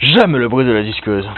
J'aime le bruit de la disqueuse.